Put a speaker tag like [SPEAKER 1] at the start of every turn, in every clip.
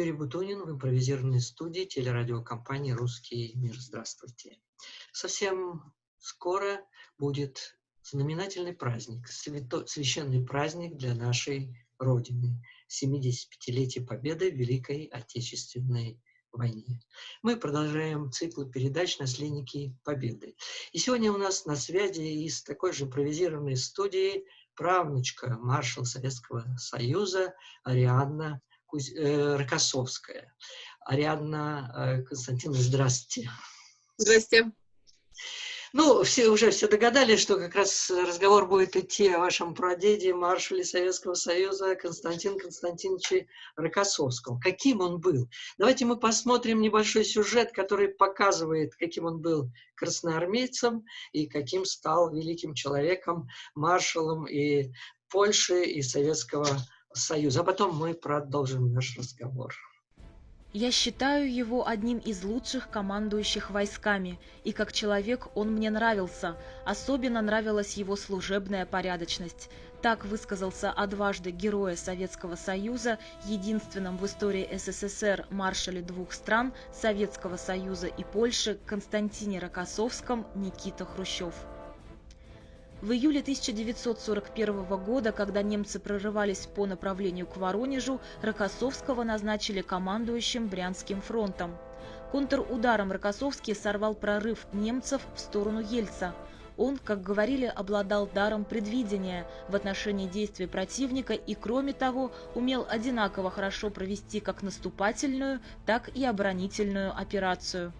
[SPEAKER 1] Юрий Бутунин в импровизированной студии телерадиокомпании «Русский мир». Здравствуйте. Совсем скоро будет знаменательный праздник, свято, священный праздник для нашей Родины, 75-летие Победы в Великой Отечественной войне. Мы продолжаем цикл передач «Наследники Победы». И сегодня у нас на связи из такой же импровизированной студии правнучка маршала Советского Союза Ариадна Куз... э, Рокоссовская. Ариадна э, Константиновна, здравствуйте.
[SPEAKER 2] Здравствуйте.
[SPEAKER 1] Ну, все уже все догадались, что как раз разговор будет идти о вашем прадеде, маршале Советского Союза Константин Константиновиче Рокоссовском. Каким он был? Давайте мы посмотрим небольшой сюжет, который показывает, каким он был красноармейцем и каким стал великим человеком, маршалом и Польши, и Советского Союза. А потом мы продолжим наш разговор.
[SPEAKER 3] Я считаю его одним из лучших командующих войсками, и как человек он мне нравился, особенно нравилась его служебная порядочность. Так высказался о дважды Героя Советского Союза, единственном в истории СССР маршале двух стран, Советского Союза и Польши, Константине Рокоссовском Никита Хрущев. В июле 1941 года, когда немцы прорывались по направлению к Воронежу, Рокоссовского назначили командующим Брянским фронтом. Контрударом Рокоссовский сорвал прорыв немцев в сторону Ельца. Он, как говорили, обладал даром предвидения в отношении действий противника и, кроме того, умел одинаково хорошо провести как наступательную, так и оборонительную операцию.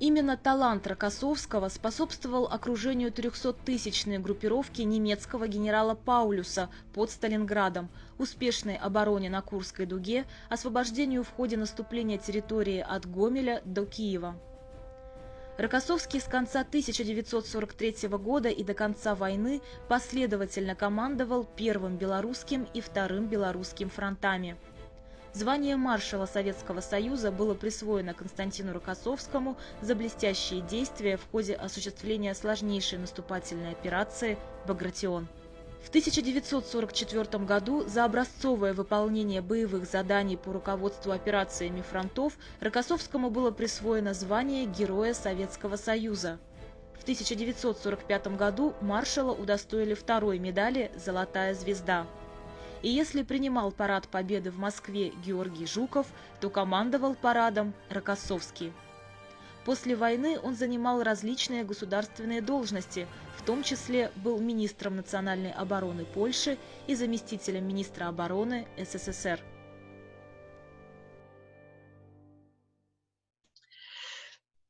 [SPEAKER 3] Именно талант Рокоссовского способствовал окружению 300-тысячной группировки немецкого генерала Паулюса под Сталинградом, успешной обороне на Курской дуге, освобождению в ходе наступления территории от Гомеля до Киева. Рокоссовский с конца 1943 года и до конца войны последовательно командовал Первым Белорусским и Вторым Белорусским фронтами – Звание маршала Советского Союза было присвоено Константину Рокоссовскому за блестящие действия в ходе осуществления сложнейшей наступательной операции «Багратион». В 1944 году за образцовое выполнение боевых заданий по руководству операциями фронтов Рокоссовскому было присвоено звание Героя Советского Союза. В 1945 году маршала удостоили второй медали «Золотая звезда». И если принимал парад Победы в Москве Георгий Жуков, то командовал парадом Рокоссовский. После войны он занимал различные государственные должности, в том числе был министром национальной обороны Польши и заместителем министра обороны СССР.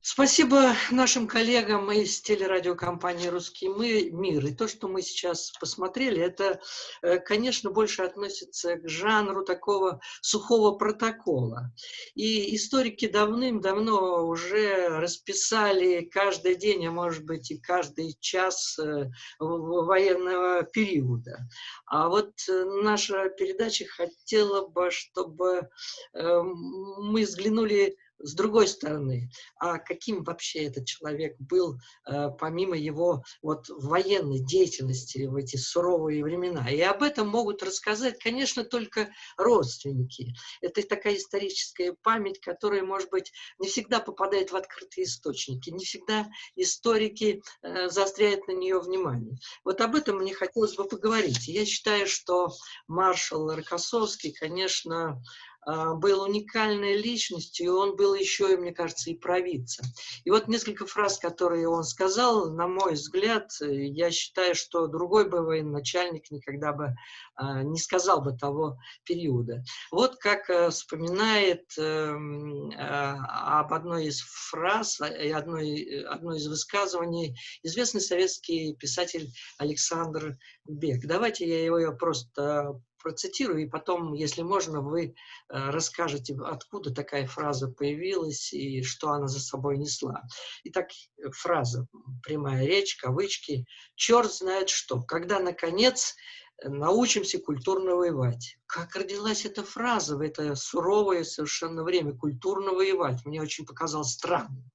[SPEAKER 1] Спасибо нашим коллегам из телерадиокомпании «Русский мир». И то, что мы сейчас посмотрели, это, э, конечно, больше относится к жанру такого сухого протокола. И историки давным-давно уже расписали каждый день, а может быть и каждый час э, военного периода. А вот э, наша передача хотела бы, чтобы мы взглянули с другой стороны, а каким вообще этот человек был, э, помимо его вот военной деятельности в эти суровые времена. И об этом могут рассказать, конечно, только родственники. Это такая историческая память, которая, может быть, не всегда попадает в открытые источники, не всегда историки э, заостряют на нее внимание. Вот об этом мне хотелось бы поговорить. Я считаю, что маршал Рокоссовский, конечно, был уникальной личностью, и он был еще, мне кажется, и провидцем. И вот несколько фраз, которые он сказал, на мой взгляд, я считаю, что другой бы военачальник никогда бы а, не сказал бы того периода. Вот как э, вспоминает эм, а, об одной из фраз и одной, одной из высказываний известный советский писатель Александр Бек. Давайте я его просто процитирую, и потом, если можно, вы э, расскажете, откуда такая фраза появилась и что она за собой несла. Итак, фраза, прямая речь, кавычки. «Черт знает что, когда, наконец, научимся культурно воевать». Как родилась эта фраза в это суровое совершенно время, культурно воевать? Мне очень показалось странным.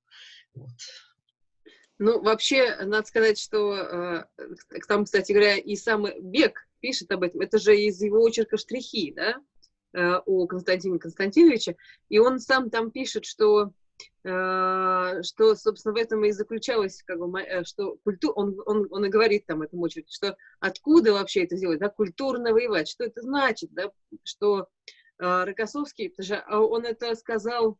[SPEAKER 1] Вот.
[SPEAKER 2] Ну, вообще, надо сказать, что э, там, кстати говоря, и сам Бег пишет об этом, это же из его очерка штрихи, да? о Константине Константиновиче, и он сам там пишет, что Э, что, собственно, в этом и заключалось, как бы, э, что культура, он, он, он и говорит там этому очередь, что откуда вообще это делать, да, культурно воевать, что это значит, да, что э, Рокоссовский, же а он это сказал,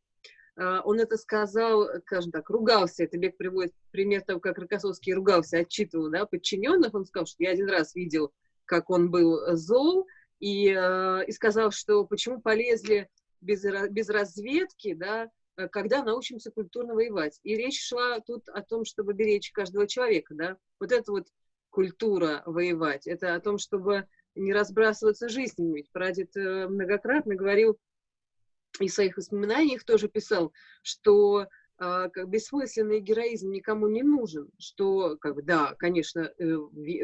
[SPEAKER 2] э, он это сказал, скажем так, ругался, это Бег приводит пример того, как Рокоссовский ругался, отчитывал, да, подчиненных, он сказал, что я один раз видел, как он был зол, и, э, и сказал, что почему полезли без, без разведки, да, Э, когда научимся культурно воевать. И речь шла тут о том, чтобы беречь каждого человека, да. Вот это вот культура воевать. Это о том, чтобы не разбрасываться жизнями. Ведь прадед э, многократно говорил и в своих воспоминаниях тоже писал, что э, как бессмысленный героизм никому не нужен, что, как бы, да, конечно, э,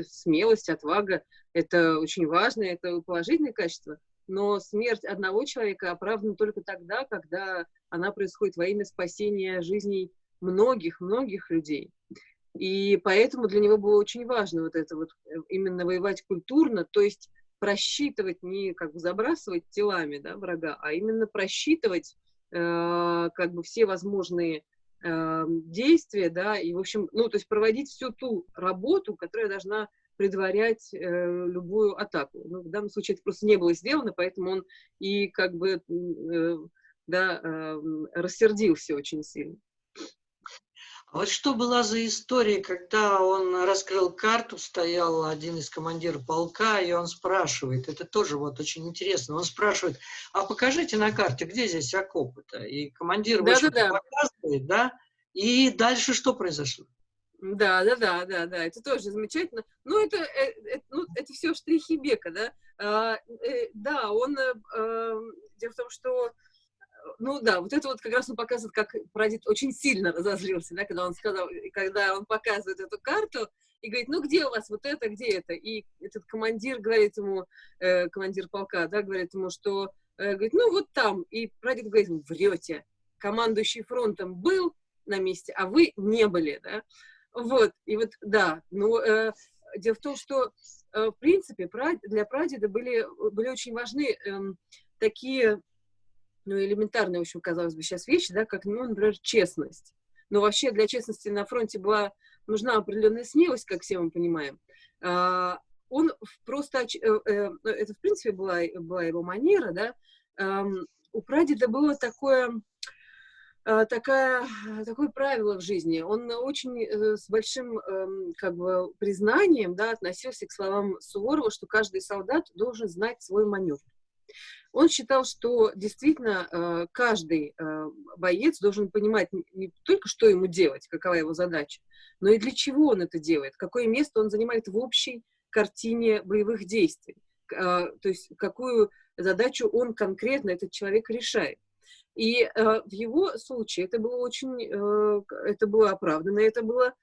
[SPEAKER 2] смелость, отвага – это очень важно, это положительное качество, но смерть одного человека оправдана только тогда, когда она происходит во имя спасения жизней многих-многих людей. И поэтому для него было очень важно вот это вот э, именно воевать культурно, то есть просчитывать, не как бы забрасывать телами да, врага, а именно просчитывать как бы все возможные э, действия, да, и, в общем, ну, то есть проводить всю ту работу, которая должна предварять э, любую атаку. Ну, в данном случае это просто не было сделано, поэтому он и как бы э, да, э, рассердился очень сильно.
[SPEAKER 1] А вот что была за история, когда он раскрыл карту, стоял один из командиров полка, и он спрашивает, это тоже вот очень интересно, он спрашивает, а покажите на карте, где здесь окопы-то? И командир да, да, да. показывает, да? И дальше что произошло?
[SPEAKER 2] Да, да, да, да, да, это тоже замечательно. Ну, это, это, э, ну, это все штрихи Бека, да. А, э, да, он, э, э, дело в том, что, ну да, вот это вот как раз он показывает, как прадед очень сильно разозлился, да, когда он сказал, когда он показывает эту карту, и говорит, ну где у вас вот это, где это? И этот командир говорит ему, э, командир полка, да, говорит ему, что, э, говорит, ну вот там. И прадед говорит врете, командующий фронтом был на месте, а вы не были, да. Вот, и вот, да, ну, э, дело в том, что, э, в принципе, для прадеда были, были очень важны э, такие, ну, элементарные, в общем, казалось бы, сейчас вещи, да, как, ну, например, честность. Но вообще для честности на фронте была нужна определенная смелость, как все мы понимаем. Э, он просто, э, э, это, в принципе, была, была его манера, да, э, у прадеда было такое Э, такая, такое правило в жизни. Он очень с большим эм, как бы, признанием да, относился к словам Суворова, что каждый солдат должен знать свой маневр. Он считал, что действительно э, каждый боец должен понимать не только, что ему делать, какова его задача, но и для чего он это делает, какое место он занимает в общей картине боевых действий, то есть какую задачу он конкретно, этот человек, решает. И э, в его случае это было очень, э, это было оправдано, это было э,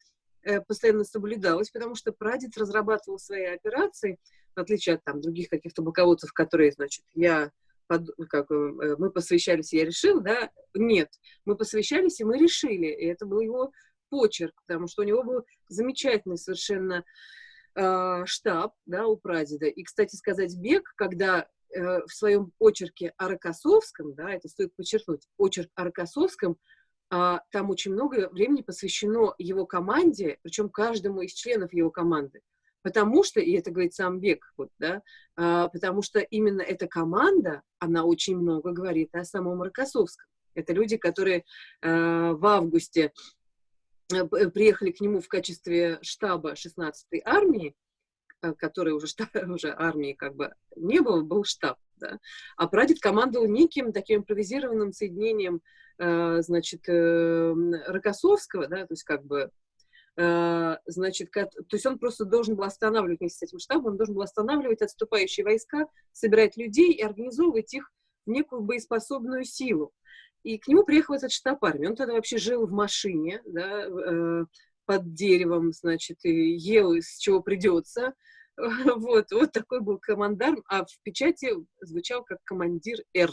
[SPEAKER 2] постоянно соблюдалось, потому что прадед разрабатывал свои операции, в отличие от там, других каких-то полководцев, которые, значит, я под, как, э, мы посвящались, я решил, да, нет, мы посвящались, и мы решили, и это был его почерк, потому что у него был замечательный совершенно э, штаб, да, у прадеда. И, кстати сказать, Бег, когда Э, в своем очерке о Рокоссовском, да, это стоит подчеркнуть, очерк о Рокоссовском, там очень много времени посвящено его команде, причем каждому из членов его команды. Потому что, и это говорит сам Бек, вот, да, а, потому что именно эта команда, она очень много говорит о самом Рокоссовском. Это люди, которые а, в августе э, приехали к нему в качестве штаба 16-й армии, Э, который уже, штаб, уже армии как бы не было, был штаб. Да? А прадед командовал неким таким импровизированным соединением, э, значит, э, Рокоссовского, да, то есть как бы э, значит, то есть он просто должен был останавливать вместе с этим штабом, он должен был останавливать отступающие войска, собирать людей и организовывать их в некую боеспособную силу. И к нему приехал этот штаб армии. Он тогда вообще жил в машине, да, э, под деревом, значит, и ел из чего придется. Вот, вот такой был командарм, а в печати звучал как командир Р.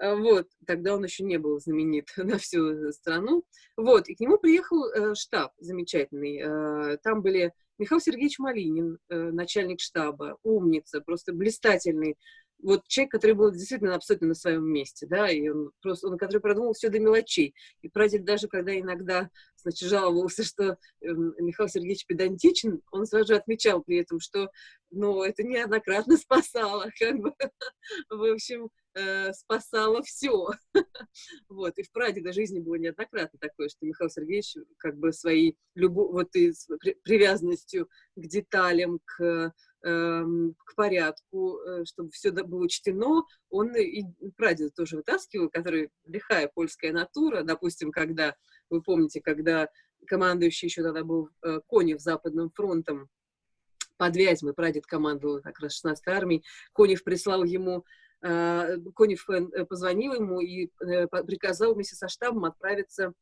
[SPEAKER 2] А, вот, тогда он еще не был знаменит на всю страну. Вот, и к нему приехал э, штаб замечательный. Э, там были Михаил Сергеевич Малинин, э, начальник штаба, умница, просто блистательный вот человек, который был действительно абсолютно на своем месте, да, и он просто, он, который продумал все до мелочей. И прадед даже, когда иногда, значит, жаловался, что э, Михаил Сергеевич педантичен, он сразу же отмечал при этом, что, ну, это неоднократно спасало, как бы, в общем, э, спасало все. вот, и в прадеда жизни было неоднократно такое, что Михаил Сергеевич как бы своей любовью, вот и с привязанностью к деталям, к Эм, к порядку, э, чтобы все было учтено, он и прадеда тоже вытаскивал, который лихая польская натура, допустим, когда, вы помните, когда командующий еще тогда был э, Конев Западным фронтом, под Вязьмой, прадед командовал как раз 16-й армией, Конев прислал ему э, Конев позвонил ему и приказал вместе со штабом отправиться,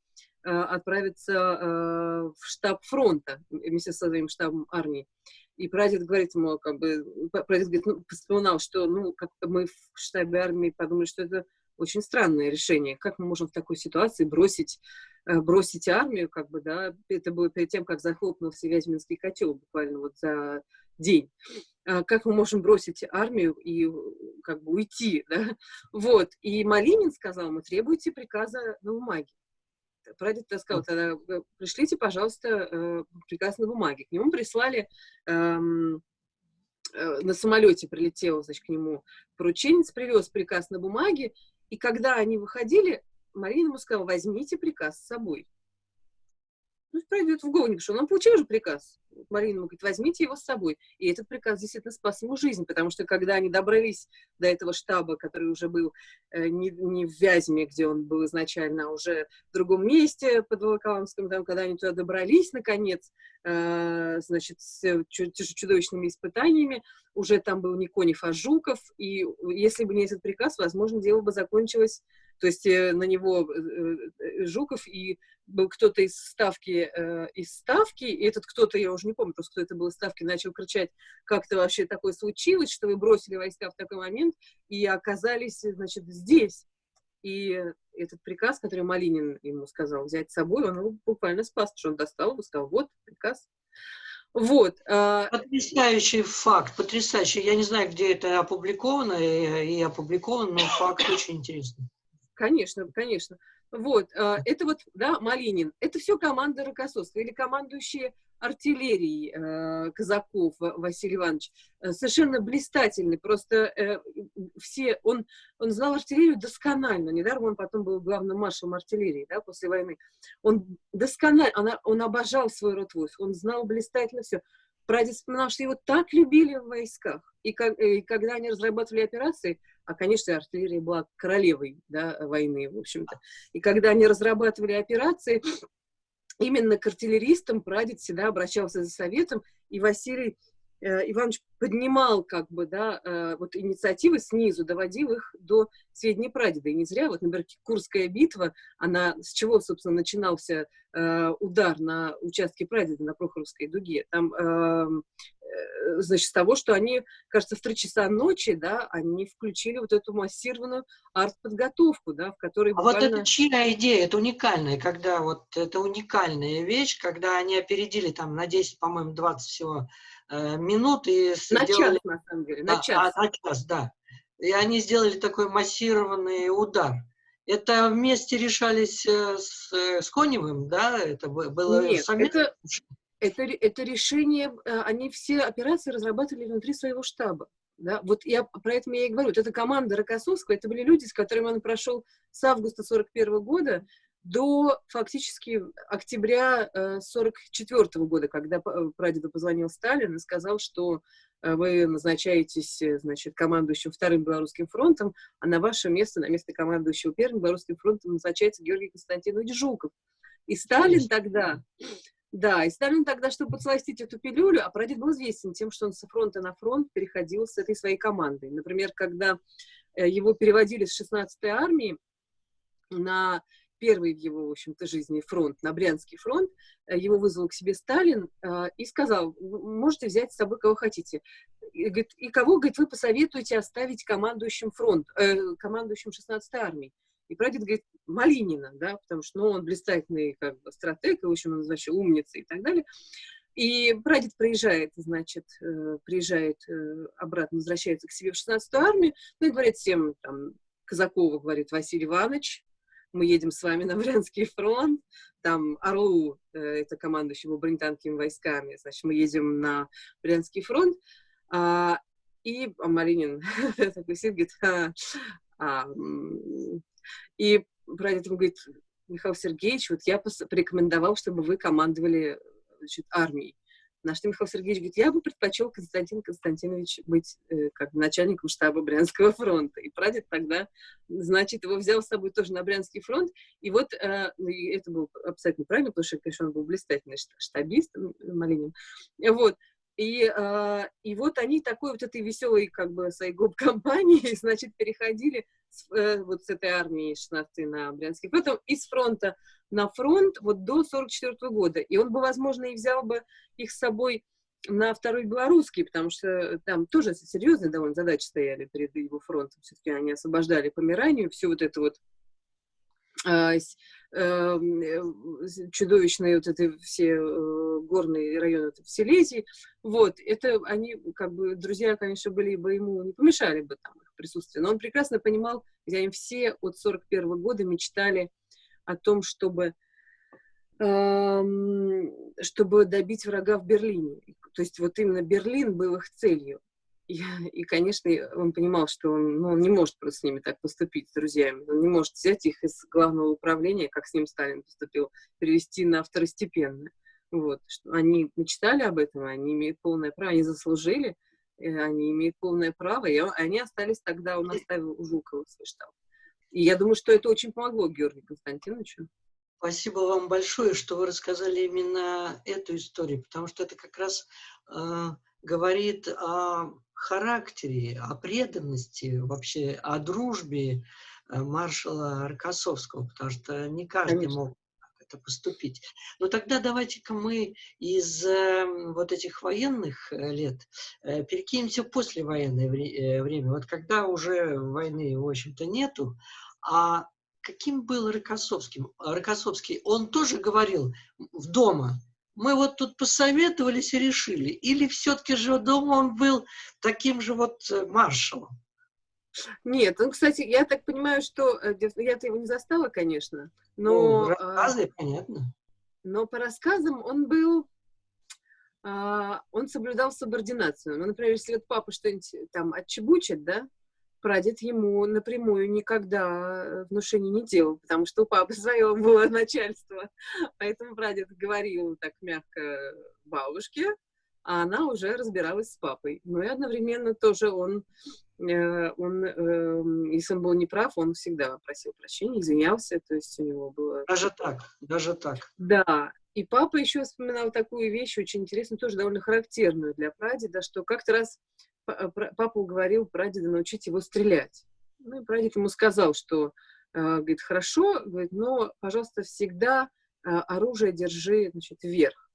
[SPEAKER 2] отправиться в штаб фронта вместе со своим штабом армии. И прадед говорит ему, как бы, прадед говорит, ну, вспоминал, что, ну, как мы в штабе армии подумали, что это очень странное решение. Как мы можем в такой ситуации бросить, э, бросить армию, как бы, да, это было перед тем, как захлопнулся Вязьминский котел буквально вот за день. А как мы можем бросить армию и как бы уйти, да? Вот. И Малинин сказал, мы требуете приказа на бумаге прадед сказал, тогда э, пришлите, пожалуйста, э, приказ на бумаге. К нему прислали, эм, э, на самолете прилетел, значит, к нему порученец, привез приказ на бумаге, и когда они выходили, Марина ему сказала, возьмите приказ с собой. Ну, пройдет в голову, что он получил уже приказ. Марина ему говорит, возьмите его с собой. И этот приказ действительно спас ему жизнь, потому что когда они добрались до этого штаба, который уже был э, не, не в Вязьме, где он был изначально, а уже в другом месте под Волоколамском, там, когда они туда добрались, наконец, э, значит, с чудовищными испытаниями, уже там был не Конев, а Жуков, и если бы не этот приказ, возможно, дело бы закончилось то есть э, на него э, э, Жуков и был кто-то из ставки, из ставки, и этот кто-то, я уже не помню просто, кто это был из ставки, начал кричать, как-то вообще такое случилось, что вы бросили войска в такой момент и оказались, значит, здесь. И этот приказ, который Малинин ему сказал взять с собой, он его буквально спас, что он достал и сказал, вот приказ. Вот.
[SPEAKER 1] А потрясающий факт, потрясающий. Я не знаю, где это опубликовано и опубликовано, но факт очень интересный.
[SPEAKER 2] Конечно, конечно. Вот, а, это вот, да, Малинин, это все команда Рокоссовского или командующие артиллерией э, Казаков Василий Иванович. Э, совершенно блистательный, просто э, все, он, он знал артиллерию досконально, недаром он потом был главным маршалом артиллерии, да, после войны. Он досконально, он, он обожал свой род войск, он знал блистательно все. Прадед вспоминал, что его так любили в войсках. И, как, и когда они разрабатывали операции, а, конечно, артиллерия была королевой да, войны, в общем-то. И когда они разрабатывали операции, именно к артиллеристам прадед всегда обращался за советом, и Василий э, Иванович поднимал как бы, да, э, вот инициативы снизу, доводил их до сведения прадеда. И не зря, вот, например, Курская битва, она, с чего, собственно, начинался э, удар на участке прадеда на Прохоровской дуге? Там эм, Э, значит, с того, что они, кажется, в три часа ночи, да, они включили вот эту массированную арт-подготовку, да, в которой
[SPEAKER 1] буквально... А вот это чья идея? Это уникальная, когда вот это уникальная вещь, когда они опередили там на 10, по-моему, 20 всего э, минут и
[SPEAKER 2] на сделали... час, на самом деле, на
[SPEAKER 1] а, час. А, на час, да. И они сделали такой массированный удар. Это вместе решались э, с, с Коневым, да? Это было
[SPEAKER 2] Нет, совместно? это это, это решение, э, они все операции разрабатывали внутри своего штаба. Да? Вот я про это я и говорю. Вот эта команда Рокоссовского, это были люди, с которыми он прошел с августа 41 года до фактически октября 44 э, года, когда э, прадеду позвонил Сталин и сказал, что вы назначаетесь, значит, командующим Вторым Белорусским фронтом, а на ваше место, на место командующего Первым Белорусским фронтом назначается Георгий Константинович Жуков. И Сталин тогда да, и Сталин тогда, чтобы подсластить эту пилюлю, а прадед был известен тем, что он со фронта на фронт переходил с этой своей командой. Например, когда э, его переводили с 16-й армии на первый в его, в общем-то, жизни фронт, на Брянский фронт, э, его вызвал к себе Сталин э, и сказал, можете взять с собой кого хотите. И, говорит, и кого, говорит, вы посоветуете оставить командующим фронт, э, командующим 16-й армией? И прадед говорит Малинина, да, потому что ну, он блистательный как бы, стратег, и, в общем, он вообще умница и так далее. И прадед приезжает, значит, э, приезжает обратно, возвращается к себе в 16-ю армию, ну и говорит всем, там, Казакова говорит Василий Иванович, мы едем с вами на Брянский фронт, там Орлу, э, это командующий был бронетанковыми войсками, значит, мы едем на Брянский фронт, а, и а Малинин такой сидит, говорит, а, а, и ему говорит, Михаил Сергеевич, вот я порекомендовал, чтобы вы командовали значит, армией. На что Михаил Сергеевич говорит, я бы предпочел Константин Константинович быть э, как начальником штаба Брянского фронта. И прадед тогда, значит, его взял с собой тоже на Брянский фронт. И вот э, и это было абсолютно правильно, потому что, конечно, он был блистательный штабист Малинин. Вот. И, э, и вот они такой вот этой веселой, как бы, своей гоп-компанией, значит, переходили э, вот с этой армии 16 на Брянский фронт, из фронта на фронт вот до 44 -го года. И он бы, возможно, и взял бы их с собой на второй белорусский, потому что там тоже серьезные довольно задачи стояли перед его фронтом. Все-таки они освобождали Померанию, всю вот эту вот а, эм, э, чудовищные вот эти все э, горные районы в Силезии. Вот, это они, как бы, друзья, конечно, были бы ему, не помешали бы там присутствие, но он прекрасно понимал, где они все от 41 -го года мечтали о том, чтобы чтобы добить врага в Берлине. То есть вот именно Берлин был их целью. И, и, конечно, он понимал, что он, ну, он не может просто с ними так поступить, с друзьями. Он не может взять их из главного управления, как с ним Сталин поступил, перевести на второстепенное. Вот. Они мечтали об этом, они имеют полное право, они заслужили, они имеют полное право, и они остались тогда, он оставил у Жукова свой штаб. И я думаю, что это очень помогло Георгию Константиновичу.
[SPEAKER 1] Спасибо вам большое, что вы рассказали именно эту историю, потому что это как раз э, говорит о характере, о преданности, вообще о дружбе э, маршала Рокоссовского, потому что не каждый Конечно. мог это поступить. Но тогда давайте-ка мы из э, вот этих военных э, лет э, перекинемся в послевоенное вре э, время. Вот когда уже войны, в общем-то, нету, а каким был Рокоссовский? Рокоссовский, он тоже говорил в дома, мы вот тут посоветовались и решили, или все-таки же дома он был таким же вот маршалом?
[SPEAKER 2] Нет, ну, кстати, я так понимаю, что э, я-то его не застала, конечно, но...
[SPEAKER 1] Ну, рассказы, понятно.
[SPEAKER 2] Но по рассказам он был, а, он соблюдал субординацию. Ну, например, если вот папа что-нибудь там отчебучит, да, прадед ему напрямую никогда внушений не делал, потому что у папы свое было начальство. Поэтому прадед говорил так мягко бабушке, а она уже разбиралась с папой. Но и одновременно тоже он, э, он э, если он был неправ, он всегда просил прощения, извинялся, то есть у него было...
[SPEAKER 1] Даже так, даже так.
[SPEAKER 2] Да, и папа еще вспоминал такую вещь, очень интересную, тоже довольно характерную для прадеда, что как-то раз Э, папа уговорил прадеда научить его стрелять. Ну, и прадед ему сказал, что, э, говорит, хорошо, говорит, но, пожалуйста, всегда оружие держи, значит, вверх.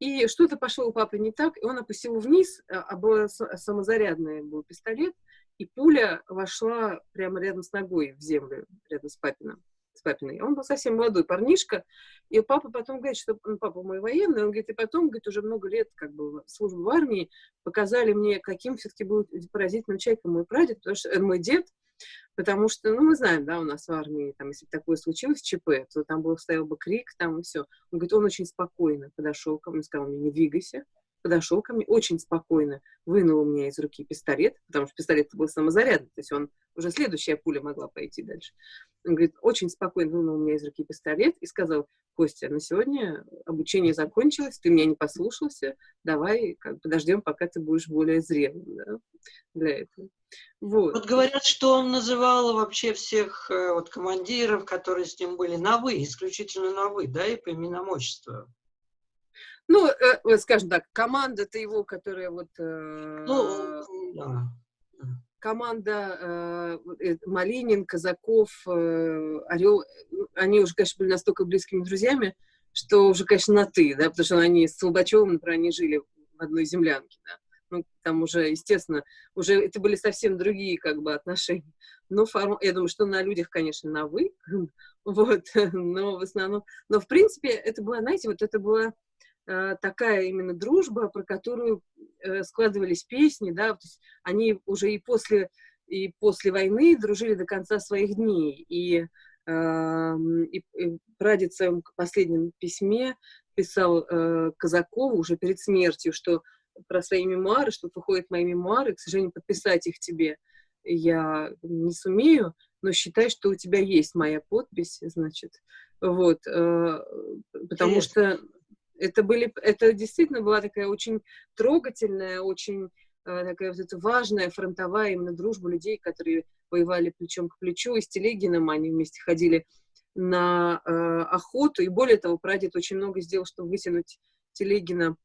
[SPEAKER 2] И что-то пошло у папы не так, и он опустил вниз, а был самозарядный был пистолет, и пуля вошла прямо рядом с ногой в землю, рядом с папиным с папиной. Он был совсем молодой парнишка, и папа потом говорит, что ну, папа мой военный, он говорит, и потом, говорит, уже много лет как бы службы в армии показали мне, каким все-таки будет поразительным человеком мой прадед, потому что, э, мой дед, потому что, ну, мы знаем, да, у нас в армии, там, если бы такое случилось, ЧП, то там был, стоял бы крик, там, и все. Он говорит, он очень спокойно подошел ко мне, сказал мне, не двигайся, подошел ко мне очень спокойно, вынул у меня из руки пистолет, потому что пистолет был самозарядный, то есть он уже следующая пуля могла пойти дальше. Он говорит, очень спокойно вынул у меня из руки пистолет и сказал, Костя, на сегодня обучение закончилось, ты меня не послушался, давай как, подождем, пока ты будешь более зрелым да, для этого.
[SPEAKER 1] Вот. вот говорят, что он называл вообще всех э, вот, командиров, которые с ним были, на «вы», исключительно на «вы», да, и по именам отчества.
[SPEAKER 2] Ну, э, скажем так, команда-то его, которая вот... Э,
[SPEAKER 1] ну, да.
[SPEAKER 2] Команда э, э, Малинин, Казаков, э, Орел, они уже, конечно, были настолько близкими друзьями, что уже, конечно, на «ты», да, потому что они с Солбачевым, например, они жили в одной землянке, да. Ну, там уже, естественно, уже это были совсем другие, как бы, отношения. Но форм... я думаю, что на людях, конечно, на «вы», вот, но в основном... Но, в принципе, это было, знаете, вот это было э, такая именно дружба, про которую э, складывались песни, да, то есть они уже и после, и после войны дружили до конца своих дней. И, и, и прадед в своем последнем письме писал э, Казакову уже перед смертью, что про свои мемуары, что выходят мои мемуары, к сожалению, подписать их тебе я не сумею, но считай, что у тебя есть моя подпись, значит, вот, э, потому Нет. что это были, это действительно была такая очень трогательная, очень э, такая вот эта важная фронтовая именно дружба людей, которые воевали плечом к плечу, и с Телегином они вместе ходили на э, охоту, и более того, прадед очень много сделал, чтобы вытянуть Телегина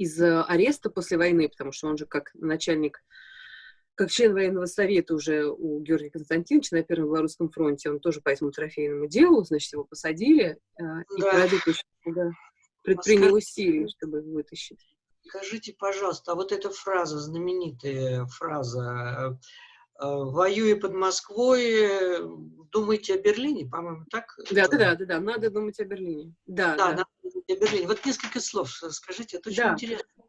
[SPEAKER 2] из э, ареста после войны, потому что он же как начальник как член военного совета уже у Георгия Константиновича на Первом Белорусском фронте, он тоже по этому трофейному делу, значит, его посадили, э, и да. Да, предпринял усилия, чтобы вытащить.
[SPEAKER 1] Скажите, пожалуйста, а вот эта фраза, знаменитая фраза э, «Воюя под Москвой, думайте о Берлине», по-моему, так?
[SPEAKER 2] Да, да, да, да, да, надо думать о Берлине. Да,
[SPEAKER 1] да, да. надо Берлине. Вот несколько слов скажите, это очень да. интересно.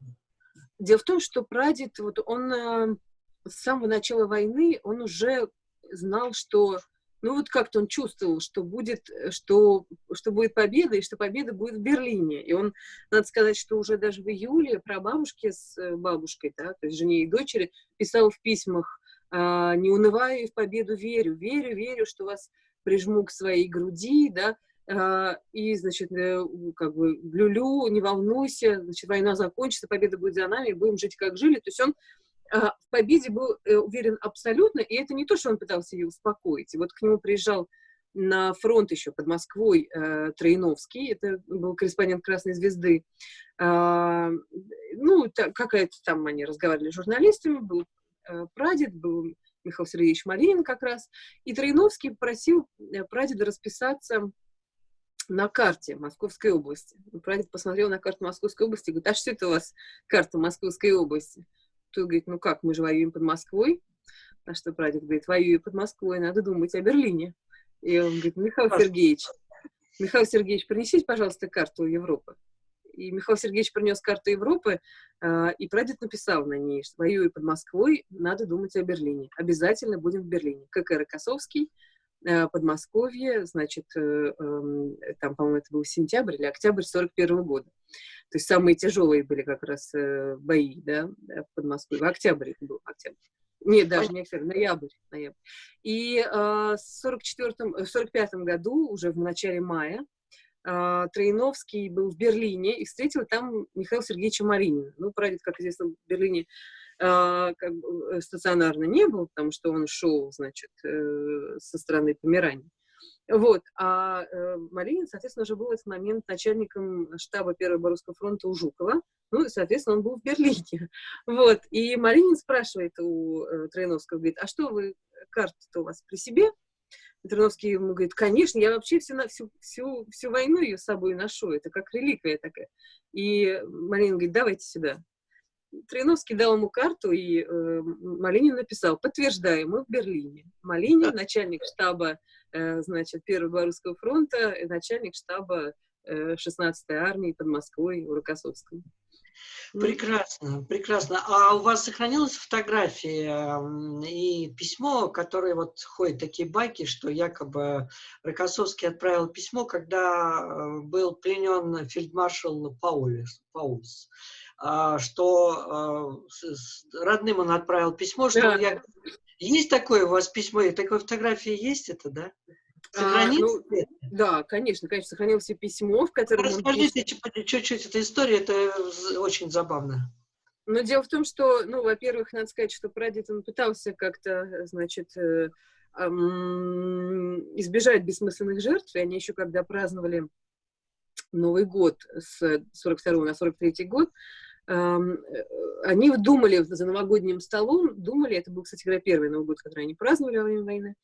[SPEAKER 2] Дело в том, что прадед, вот он с самого начала войны он уже знал, что ну вот как-то он чувствовал, что будет, что, что будет победа, и что победа будет в Берлине. И он, надо сказать, что уже даже в июле про бабушки с э, бабушкой, да, то есть жене и дочери, писал в письмах, «А, не унываю и в победу верю, верю, верю, что вас прижму к своей груди, да, и, значит, э, как бы, люлю, не волнуйся, значит, война закончится, победа будет за нами, будем жить, как жили. То есть он а, в победе был э, уверен абсолютно, и это не то, что он пытался ее успокоить. И вот к нему приезжал на фронт еще под Москвой э, Троиновский, это был корреспондент «Красной звезды». Э, ну, какая-то там они разговаривали с журналистами, был э, прадед, был Михаил Сергеевич Малинин как раз, и Троиновский просил э, прадеда расписаться на карте Московской области. Прадед посмотрел на карту Московской области и говорит, а что это у вас карта Московской области? Тут говорит, ну как, мы же воюем под Москвой. На что прадед говорит, воюю под Москвой, надо думать о Берлине. И он говорит, Михаил Сергеевич, Михаил Сергеевич, принесите, пожалуйста, карту Европы. И Михаил Сергеевич принес карту Европы, э, и прадед написал на ней, что воюю под Москвой, надо думать о Берлине. Обязательно будем в Берлине. КК Рокоссовский, Подмосковье, значит, э, э, там, по-моему, это был сентябрь или октябрь 41 -го года. То есть самые тяжелые были как раз э, бои, да, в Подмосковье. В октябре это был, октябрь. Нет, даже не октябрь, ноябрь. ноябрь. И э, в 44 45 году, уже в начале мая, э, Троиновский был в Берлине и встретил там Михаила Сергеевича Маринина. Ну, прадед, как известно, в Берлине э, как бы, э, стационарно не был, потому что он шел, значит, э, со стороны Померании. Вот. А э, Малинин, соответственно, уже был в этот момент начальником штаба Первого Боровского фронта у Жукова. Ну, и, соответственно, он был в Берлине. Вот. И Малинин спрашивает у э, Троиновского, говорит, а что вы, карта-то у вас при себе? И ему говорит, конечно, я вообще всю, всю, всю, всю войну ее с собой ношу, это как реликвия такая. И Малинин говорит, давайте сюда. Троиновский дал ему карту, и э, Малинин написал, подтверждаю, мы в Берлине. Малинин, начальник штаба Э, значит, Первого Белорусского фронта, начальник штаба 16-й э, армии под Москвой у Рокоссовском.
[SPEAKER 1] Прекрасно, прекрасно. А у вас сохранилась фотография и письмо, которое вот ходят такие байки, что якобы Рокоссовский отправил письмо, когда э, был пленен фельдмаршал Паулис, Паулис что родным он отправил письмо, что да. я есть такое у вас письмо, и такой фотографии есть это, да?
[SPEAKER 2] Сохранилось? А, ну, да, конечно, конечно, сохранилось письмо, в котором
[SPEAKER 1] Расскажите чуть-чуть эту историю, это очень забавно.
[SPEAKER 2] Но дело в том, что, ну, во-первых, надо сказать, что прадед он пытался как-то, значит, э, э, избежать бессмысленных жертв, и они еще когда праздновали Новый год с 42 на 43 год, они думали за новогодним столом, думали, это был, кстати говоря, первый Новый год, который они праздновали во время войны,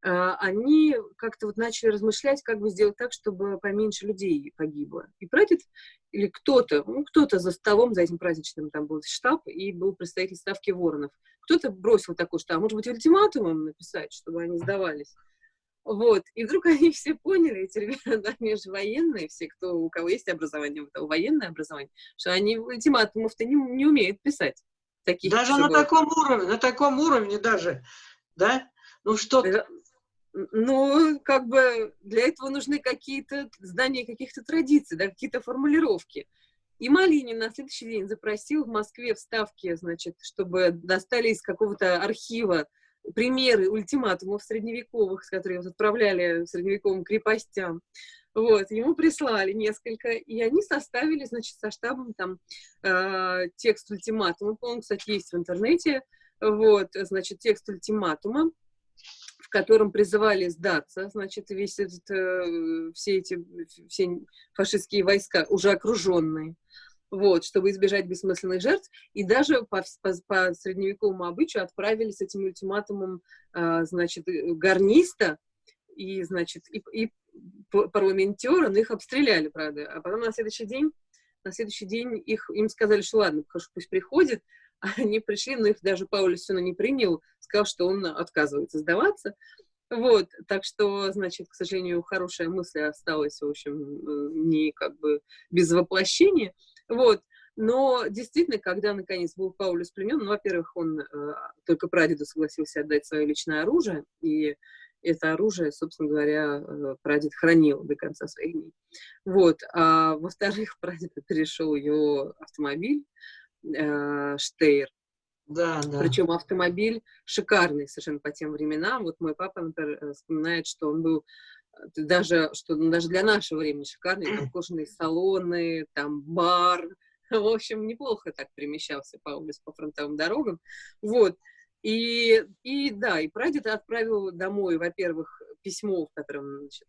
[SPEAKER 2] а, они как-то вот начали размышлять, как бы сделать так, чтобы поменьше людей погибло. И прадед или кто-то, ну, кто-то за столом, за этим праздничным, там был штаб, и был представитель ставки Воронов. Кто-то бросил такой, а может быть, ультиматумом написать, чтобы они сдавались. Вот, и вдруг они все поняли, эти ребята, они же военные, все, кто, у кого есть образование, у военное образование, что они ультиматумов-то не, не умеют писать.
[SPEAKER 1] Таких, даже на таком уровне, на таком уровне даже, да? Ну что
[SPEAKER 2] ну, как бы для этого нужны какие-то знания каких-то традиций, да, какие-то формулировки. И Малинин на следующий день запросил в Москве вставки, значит, чтобы достали из какого-то архива примеры ультиматумов средневековых, которые вот отправляли средневековым крепостям. Вот, ему прислали несколько, и они составили, значит, со штабом там э, текст ультиматума. Он, кстати, есть в интернете. Вот, значит, текст ультиматума, в котором призывали сдаться, значит, весь этот, э, все эти все фашистские войска, уже окруженные вот, чтобы избежать бессмысленных жертв, и даже по, по, по средневековому обычаю отправили с этим ультиматумом, э, значит, гарниста, и, значит, и, и парламентера, но их обстреляли, правда, а потом на следующий день, на следующий день их, им сказали, что ладно, пусть приходит, а они пришли, но их даже Паулюс все не принял, сказал, что он отказывается сдаваться, вот, так что, значит, к сожалению, хорошая мысль осталась, в общем, э, не как бы без воплощения. Вот. Но действительно, когда наконец был Паулюс пленен, ну, во-первых, он э, только прадеду согласился отдать свое личное оружие, и это оружие, собственно говоря, э, прадед хранил до конца своих дней. Вот. А во-вторых, прадед перешел его автомобиль э, Штейр. Да, да. Причем автомобиль шикарный совершенно по тем временам. Вот мой папа, например, э, вспоминает, что он был даже, что ну, даже для нашего времени шикарные, там кожаные салоны, там бар, в общем, неплохо так перемещался Паулюс по фронтовым дорогам, вот, и, и да, и прадед отправил домой, во-первых, письмо, в котором, значит,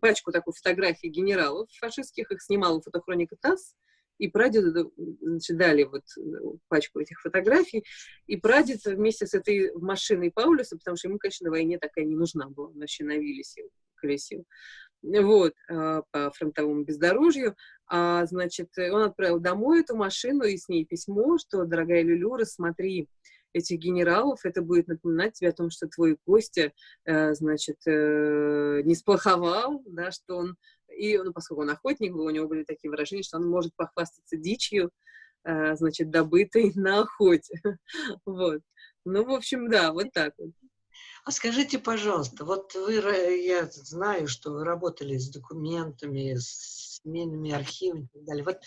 [SPEAKER 2] пачку такой фотографий генералов фашистских, их снимала фотохроника ТАСС, и прадеду значит, дали вот э, пачку этих фотографий, и прадед вместе с этой машиной Паулюса, потому что ему, конечно, на войне такая не нужна была, он вообще на Виллисе колесил, вот, а, по фронтовому бездорожью, а, значит, он отправил домой эту машину и с ней письмо, что, дорогая Люлю, рассмотри этих генералов, это будет напоминать тебе о том, что твой Костя, э, значит, э, не сплоховал, да, что он, и, ну, поскольку он охотник был, у него были такие выражения, что он может похвастаться дичью, э, значит, добытой на охоте, вот. Ну, в общем, да, вот так вот.
[SPEAKER 1] А скажите, пожалуйста, вот вы, я знаю, что вы работали с документами, с семейными архивами и так далее. Вот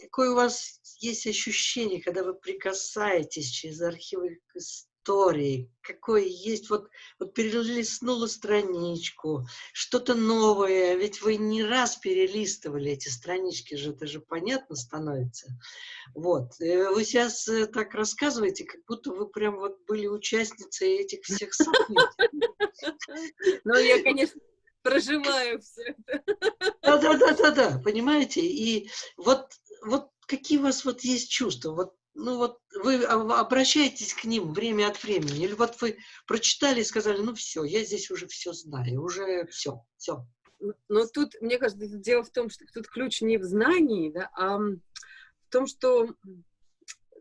[SPEAKER 1] какое у вас есть ощущение, когда вы прикасаетесь через архивы к истории, какое есть, вот, вот перелистнула страничку, что-то новое, ведь вы не раз перелистывали эти странички же, это же понятно становится. Вот, э, вы сейчас э, так рассказываете, как будто вы прям вот были участницей этих всех событий.
[SPEAKER 2] Ну, я, конечно, проживаю все это.
[SPEAKER 1] Да-да-да-да-да, понимаете? И вот, вот какие у вас вот есть чувства? Вот ну вот вы обращаетесь к ним время от времени, или вот вы прочитали и сказали, ну все, я здесь уже все знаю, уже все, все.
[SPEAKER 2] Но тут, мне кажется, дело в том, что тут ключ не в знании, да, а в том, что,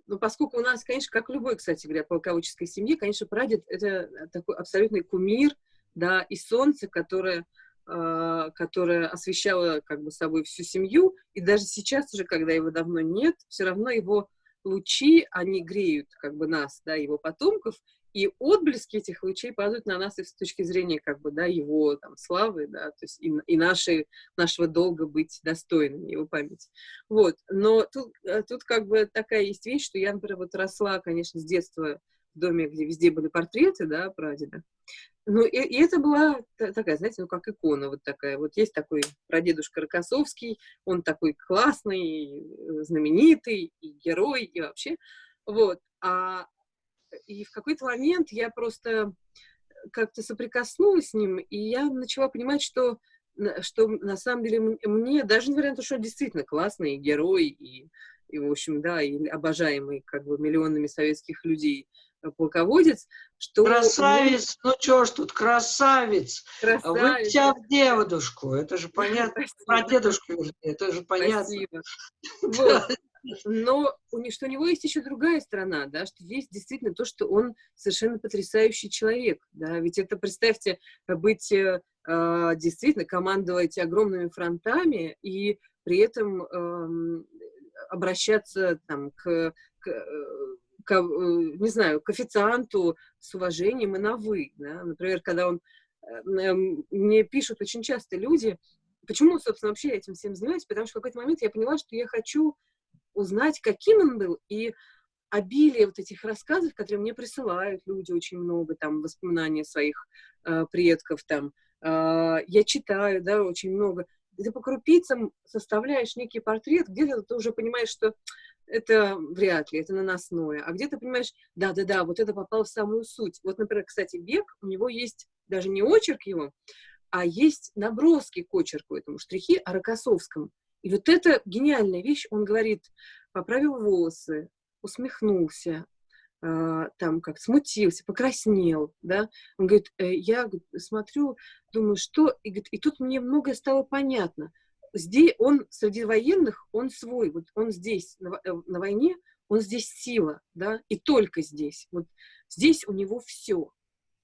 [SPEAKER 2] ну, поскольку у нас, конечно, как любой, кстати говоря, полководческой семье, конечно, прадед — это такой абсолютный кумир, да, и солнце, которое а, которое освещало как бы собой всю семью, и даже сейчас уже, когда его давно нет, все равно его лучи, они греют как бы нас, да, его потомков, и отблески этих лучей падают на нас и с точки зрения как бы, да, его там славы, да, то есть и, и нашей, нашего долга быть достойными его памяти. Вот, но тут, э, тут как бы такая есть вещь, что я, например, вот росла, конечно, с детства в доме, где везде были портреты, да, прадеда, ну, и, и это была такая, знаете, ну, как икона вот такая. Вот есть такой прадедушка Рокоссовский, он такой классный, э, знаменитый, и герой, и вообще. Вот. А, и в какой-то момент я просто как-то соприкоснулась с ним, и я начала понимать, что, что на самом деле мне, даже на то, что он действительно классный герой, и, и, в общем, да, и обожаемый как бы миллионами советских людей, полководец,
[SPEAKER 1] что... Красавец, ну что ж тут, красавец. красавец. Вы вся в девушку, это же понятно. Про дедушку, это же понятно.
[SPEAKER 2] Вот. но у него, что у него есть еще другая сторона, да, что есть действительно то, что он совершенно потрясающий человек, да, ведь это, представьте, быть э, а, действительно командовать огромными фронтами и при этом э, обращаться там к, к, к, э, не знаю, к официанту с уважением и на «вы», да, например, когда он, э, мне пишут очень часто люди, Почему, собственно, вообще я этим всем занимаюсь? Потому что в какой-то момент я поняла, что я хочу узнать, каким он был, и обилие вот этих рассказов, которые мне присылают люди очень много, там, воспоминаний своих э, предков, там, э, я читаю, да, очень много. И ты по крупицам составляешь некий портрет, где-то ты уже понимаешь, что это вряд ли, это наносное. А где ты понимаешь, да-да-да, вот это попало в самую суть. Вот, например, кстати, Бег, у него есть даже не очерк его, а есть наброски к очерку этому, штрихи о Рокоссовском. И вот это гениальная вещь. Он говорит, поправил волосы, усмехнулся, э, там как смутился, покраснел, да. Он говорит, э, я смотрю, думаю, что... И, говорит, и тут мне многое стало понятно. Здесь он среди военных, он свой, вот он здесь на, э, на войне, он здесь сила, да, и только здесь. Вот здесь у него все.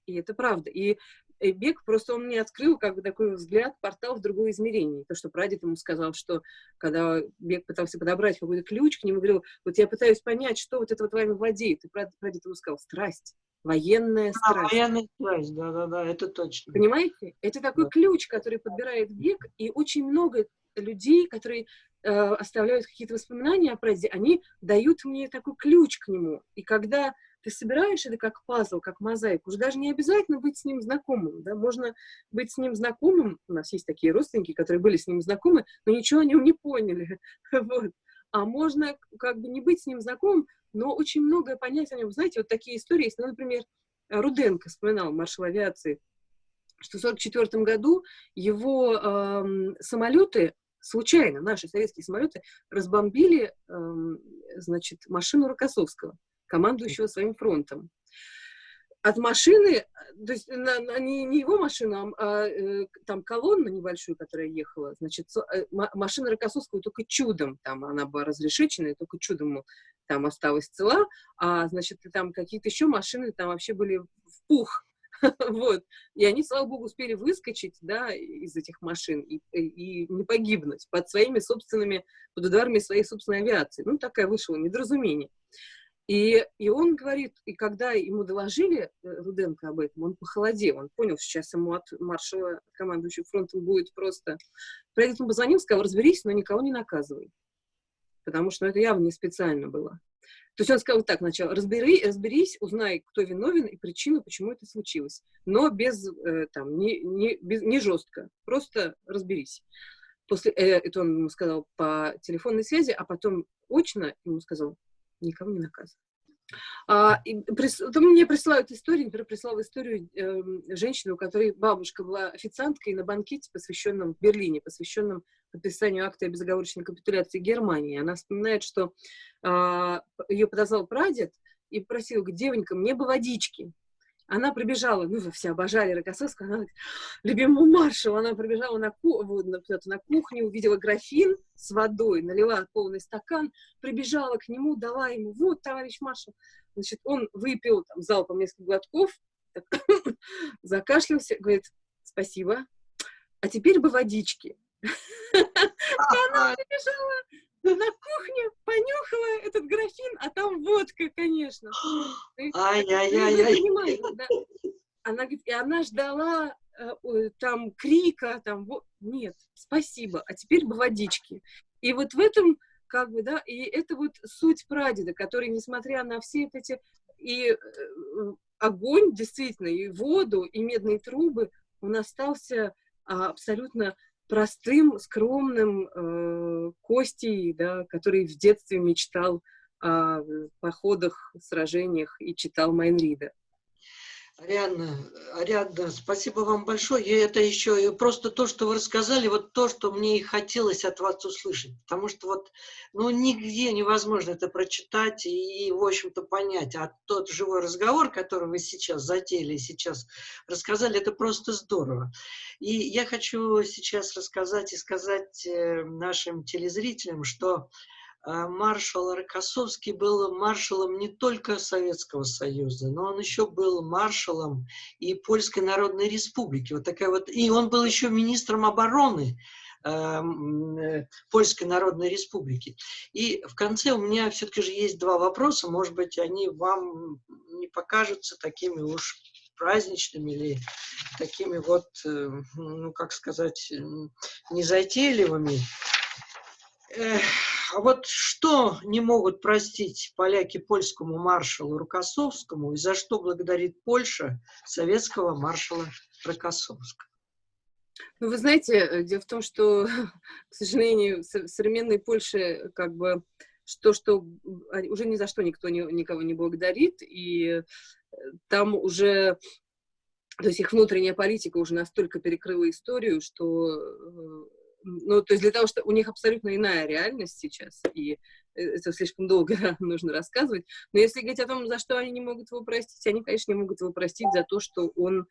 [SPEAKER 2] И это правда. И бег, просто он мне открыл как бы такой взгляд, портал в другое измерение. То, что прадед ему сказал, что когда бег пытался подобрать какой-то ключ к нему, говорил, вот я пытаюсь понять, что вот это вот вами владеет. И прадед ему сказал, страсть, военная а, страсть.
[SPEAKER 1] А, военная страсть, да-да-да, это точно.
[SPEAKER 2] Понимаете? Это такой да. ключ, который подбирает бег, и очень много людей, которые э, оставляют какие-то воспоминания о празднике, они дают мне такой ключ к нему. И когда ты собираешь это как пазл, как мозаику. Уже даже не обязательно быть с ним знакомым, да, можно быть с ним знакомым, у нас есть такие родственники, которые были с ним знакомы, но ничего о нем не поняли, вот. А можно как бы не быть с ним знакомым, но очень многое понять о нем. Знаете, вот такие истории есть, ну, например, Руденко вспоминал, маршал авиации, что в 1944 году его э, самолеты случайно, наши советские самолеты, разбомбили, э, значит, машину Рокоссовского командующего своим фронтом. От машины, то есть на, на, не, не его машину, а э, там колонна небольшую, которая ехала, значит, э, машина Рокоссовского только чудом, там она была разрешечена, только чудом там осталась цела, а, значит, там какие-то еще машины там вообще были в пух, вот, и они, слава богу, успели выскочить, да, из этих машин и, и не погибнуть под своими собственными, под ударами своей собственной авиации. Ну, такая вышла недоразумение. И, и он говорит, и когда ему доложили э, Руденко об этом, он похолодел, он понял, что сейчас ему от маршала, командующего фронтом, будет просто... Ему позвонил, сказал, разберись, но никого не наказывай. Потому что ну, это явно не специально было. То есть он сказал так сначала, разбери, разберись, узнай, кто виновен и причину, почему это случилось. Но без, э, там, не, не, без, не жестко, просто разберись. После, э, это он ему сказал по телефонной связи, а потом очно ему сказал, никого не наказывает. А, прис, мне присылают историю, например, прислала историю э, женщины, у которой бабушка была официанткой на банкете, посвященном в Берлине, посвященном подписанию акта о безоговорочной капитуляции Германии. Она вспоминает, что э, ее подозвал прадед и просил, девонька, мне бы водички она прибежала, ну, все обожали Рокоссовского, она любимому маршалу, она прибежала на, ку на, кухню, увидела графин с водой, налила полный стакан, прибежала к нему, дала ему, вот, товарищ маршал. Значит, он выпил там, залпом несколько глотков, закашлялся, говорит, спасибо, а теперь бы водички. Она прибежала на кухню, понюхала этот графин, а там водка, конечно.
[SPEAKER 1] Ай-яй-яй-яй.
[SPEAKER 2] Да? Она говорит, и она ждала э, там крика, там, вот, нет, спасибо, а теперь бы водички. И вот в этом, как бы, да, и это вот суть прадеда, который, несмотря на все эти, и э, огонь, действительно, и воду, и медные трубы, он остался а, абсолютно простым, скромным э, Костей, да, который в детстве мечтал о походах, сражениях и читал Майнрида.
[SPEAKER 1] Ариадна, Ариадна, спасибо вам большое. И это еще просто то, что вы рассказали, вот то, что мне и хотелось от вас услышать. Потому что вот, ну, нигде невозможно это прочитать и, в общем-то, понять. А тот живой разговор, который вы сейчас затеяли, сейчас рассказали, это просто здорово. И я хочу сейчас рассказать и сказать э, нашим телезрителям, что маршал Рокоссовский был маршалом не только Советского Союза, но он еще был маршалом и Польской Народной Республики. Вот такая вот, и он был еще министром обороны эм, э, Польской Народной Республики. И в конце у меня все-таки же есть два вопроса, может быть, они вам не покажутся такими уж праздничными или такими вот, э, ну, как сказать, незатейливыми. А вот что не могут простить поляки польскому маршалу Рукоссовскому и за что благодарит Польша советского маршала Рокоссовского?
[SPEAKER 2] Ну, вы знаете, э, дело в том, что, к сожалению, в современной Польше как бы что, что уже ни за что никто не, никого не благодарит, и э, там уже, то есть их внутренняя политика уже настолько перекрыла историю, что э, ну, то есть для того, что у них абсолютно иная реальность сейчас, и э, это слишком долго нужно рассказывать, но если говорить о том, за что они не могут его простить, они, конечно, не могут его простить за то, что он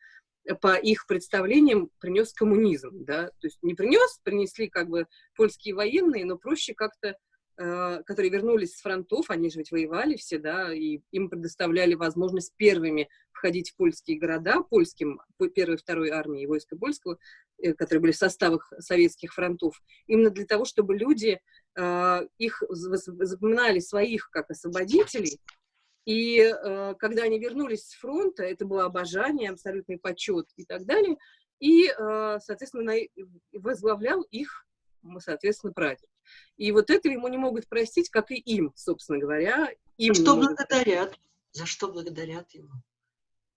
[SPEAKER 2] по их представлениям принес коммунизм, да, то есть не принес, принесли как бы польские военные, но проще как-то Э, которые вернулись с фронтов, они же ведь воевали все, да, и им предоставляли возможность первыми входить в польские города, польским, первой и второй армии войска польского, э, которые были в составах советских фронтов, именно для того, чтобы люди э, их запоминали своих как освободителей, и э, когда они вернулись с фронта, это было обожание, абсолютный почет и так далее, и, соответственно, возглавлял их, соответственно, прадед. И вот это ему не могут простить, как и им, собственно говоря. Им
[SPEAKER 1] что благодарят? За что благодарят ему?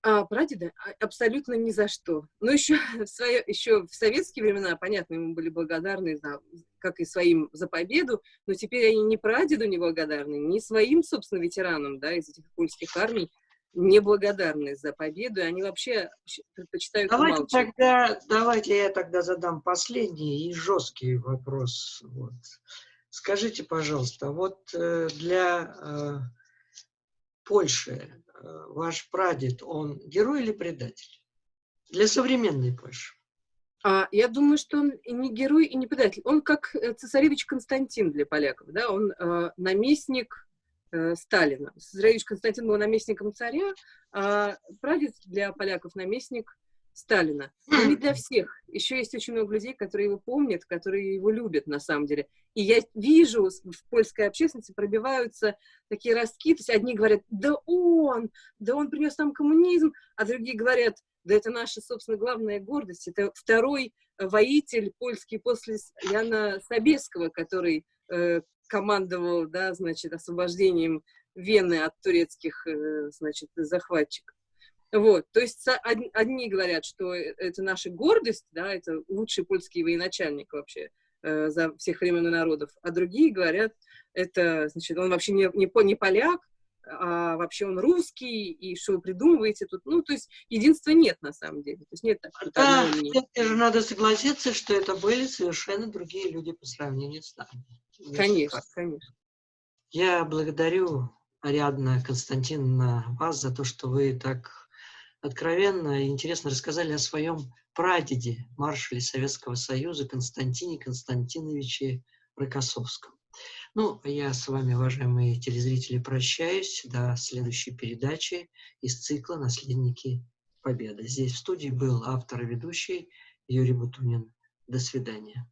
[SPEAKER 2] А, прадеда? А, абсолютно ни за что. Ну, еще в, свое, еще в советские времена, понятно, ему были благодарны, за, как и своим за победу, но теперь они ни прадеду не благодарны, ни своим, собственно, ветеранам, да, из этих польских армий, неблагодарны за победу, они вообще предпочитают
[SPEAKER 1] давайте Тогда, давайте я тогда задам последний и жесткий вопрос. Вот. Скажите, пожалуйста, вот э, для э, Польши э, ваш прадед, он герой или предатель? Для современной Польши.
[SPEAKER 2] А, я думаю, что он и не герой, и не предатель. Он как э, цесаревич Константин для поляков, да, он э, наместник Сталина. Цесаревич Константин был наместником царя, а прадед для поляков наместник Сталина. Но не для всех. Еще есть очень много людей, которые его помнят, которые его любят на самом деле. И я вижу, в польской общественности пробиваются такие ростки, то есть одни говорят, да он, да он принес нам коммунизм, а другие говорят, да это наша, собственно, главная гордость, это второй воитель польский после Яна Собеского, который э, командовал, да, значит, освобождением Вены от турецких, э, значит, захватчиков. Вот, то есть одни говорят, что э, это наша гордость, да, это лучший польский военачальник вообще э, за всех времен и народов, а другие говорят, это, значит, он вообще не, не, не поляк, а вообще он русский, и что вы придумываете тут. Ну, то есть единства нет на самом деле. То есть нет
[SPEAKER 1] такого да, надо согласиться, что это были совершенно другие люди по сравнению с нами.
[SPEAKER 2] Конечно, конечно.
[SPEAKER 1] Я благодарю, Ариадна Константиновна, вас за то, что вы так откровенно и интересно рассказали о своем прадеде, маршале Советского Союза Константине Константиновиче Рокоссовском. Ну, я с вами, уважаемые телезрители, прощаюсь до следующей передачи из цикла «Наследники Победы». Здесь в студии был автор и ведущий Юрий Бутунин. До свидания.